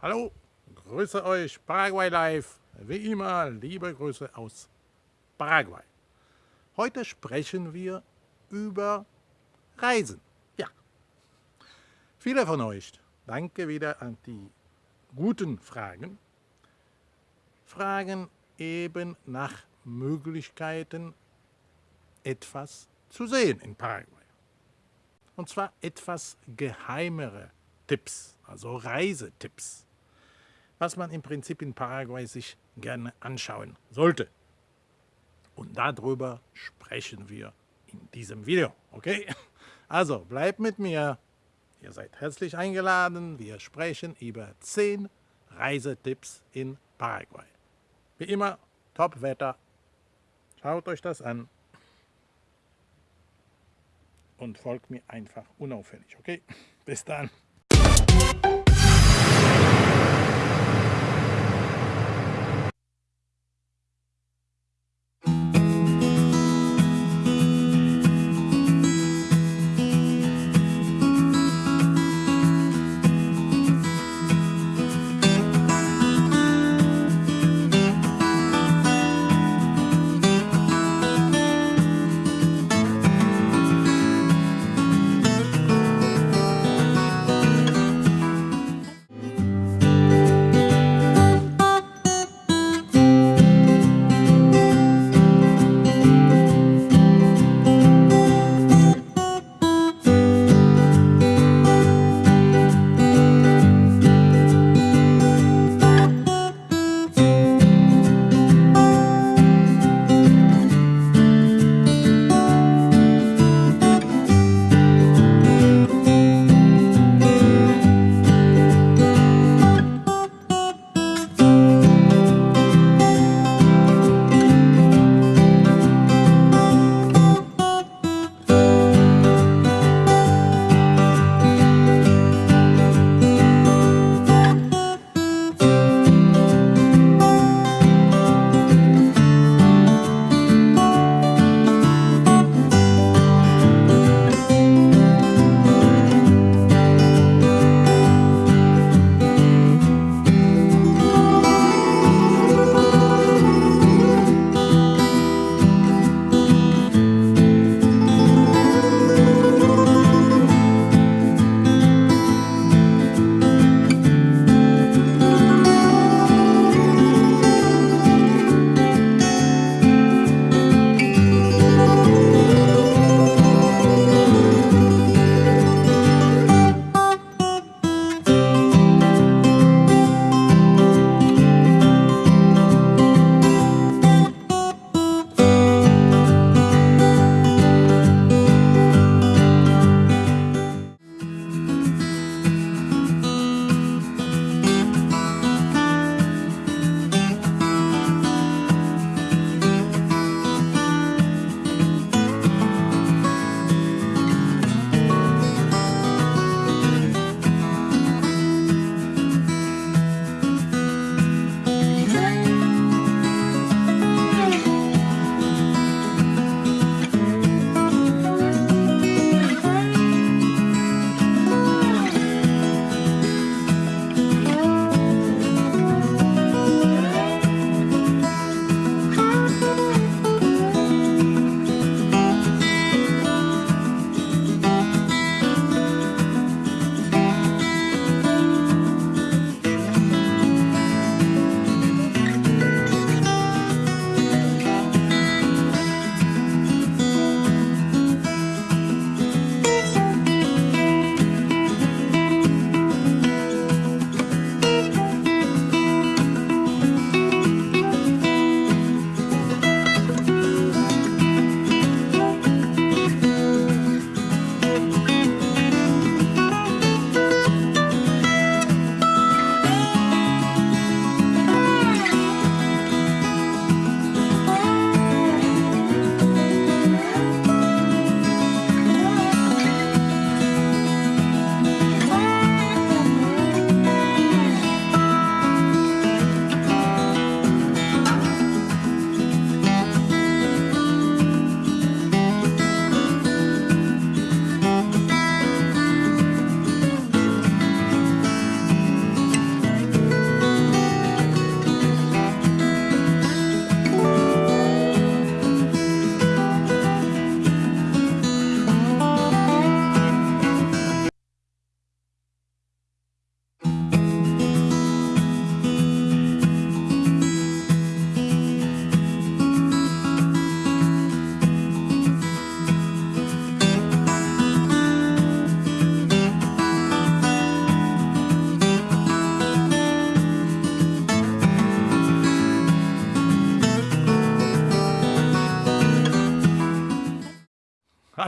Hallo, grüße euch, Paraguay Live. Wie immer, liebe Grüße aus Paraguay. Heute sprechen wir über Reisen. Ja. Viele von euch, danke wieder an die guten Fragen, fragen eben nach Möglichkeiten, etwas zu sehen in Paraguay. Und zwar etwas geheimere Tipps, also Reisetipps was man im Prinzip in Paraguay sich gerne anschauen sollte. Und darüber sprechen wir in diesem Video, okay? Also bleibt mit mir, ihr seid herzlich eingeladen, wir sprechen über 10 Reisetipps in Paraguay. Wie immer, Top-Wetter, schaut euch das an und folgt mir einfach unauffällig, okay? Bis dann.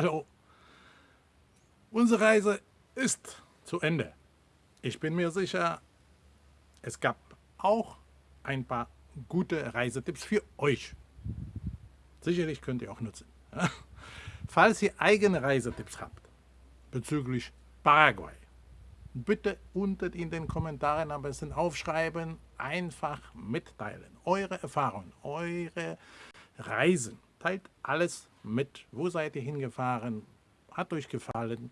Hallo. Unsere Reise ist zu Ende. Ich bin mir sicher, es gab auch ein paar gute Reisetipps für euch. Sicherlich könnt ihr auch nutzen. Falls ihr eigene Reisetipps habt bezüglich Paraguay, bitte unten in den Kommentaren am besten aufschreiben, einfach mitteilen. Eure Erfahrungen, eure Reisen. Teilt alles mit. Wo seid ihr hingefahren? Hat euch gefallen?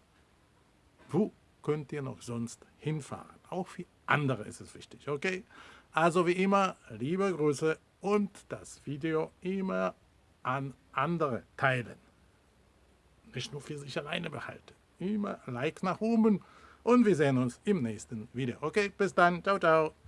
Wo könnt ihr noch sonst hinfahren? Auch für andere ist es wichtig, okay? Also wie immer, liebe Grüße und das Video immer an andere teilen. Nicht nur für sich alleine behalten. Immer Like nach oben und wir sehen uns im nächsten Video. Okay, bis dann. Ciao, ciao.